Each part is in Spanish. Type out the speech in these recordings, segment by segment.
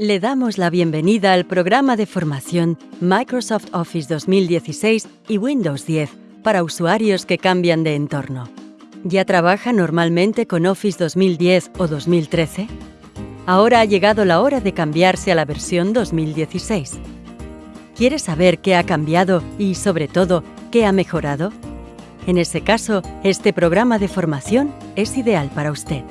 Le damos la bienvenida al programa de formación Microsoft Office 2016 y Windows 10 para usuarios que cambian de entorno. ¿Ya trabaja normalmente con Office 2010 o 2013? Ahora ha llegado la hora de cambiarse a la versión 2016. ¿Quiere saber qué ha cambiado y, sobre todo, qué ha mejorado? En ese caso, este programa de formación es ideal para usted.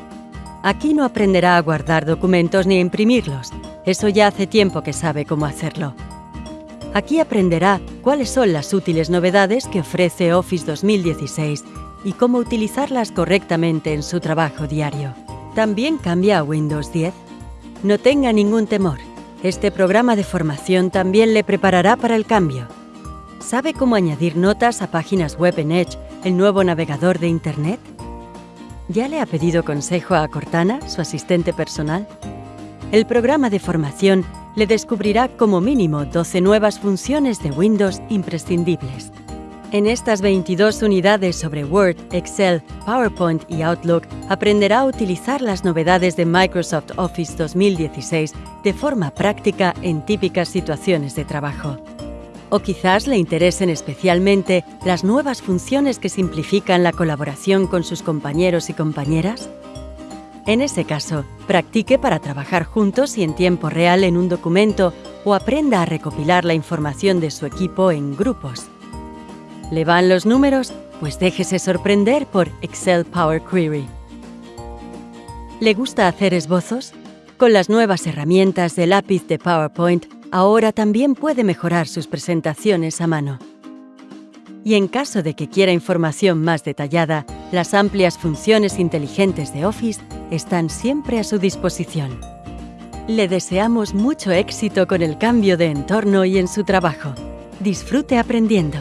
Aquí no aprenderá a guardar documentos ni a imprimirlos, eso ya hace tiempo que sabe cómo hacerlo. Aquí aprenderá cuáles son las útiles novedades que ofrece Office 2016 y cómo utilizarlas correctamente en su trabajo diario. ¿También cambia a Windows 10? No tenga ningún temor. Este programa de formación también le preparará para el cambio. ¿Sabe cómo añadir notas a páginas web en Edge, el nuevo navegador de Internet? ¿Ya le ha pedido consejo a Cortana, su asistente personal? El programa de formación le descubrirá como mínimo 12 nuevas funciones de Windows imprescindibles. En estas 22 unidades sobre Word, Excel, PowerPoint y Outlook aprenderá a utilizar las novedades de Microsoft Office 2016 de forma práctica en típicas situaciones de trabajo. O quizás le interesen especialmente las nuevas funciones que simplifican la colaboración con sus compañeros y compañeras. En ese caso, practique para trabajar juntos y en tiempo real en un documento o aprenda a recopilar la información de su equipo en grupos. ¿Le van los números? Pues déjese sorprender por Excel Power Query. ¿Le gusta hacer esbozos? Con las nuevas herramientas de lápiz de PowerPoint, ahora también puede mejorar sus presentaciones a mano. Y en caso de que quiera información más detallada, las amplias funciones inteligentes de Office están siempre a su disposición. Le deseamos mucho éxito con el cambio de entorno y en su trabajo. Disfrute aprendiendo.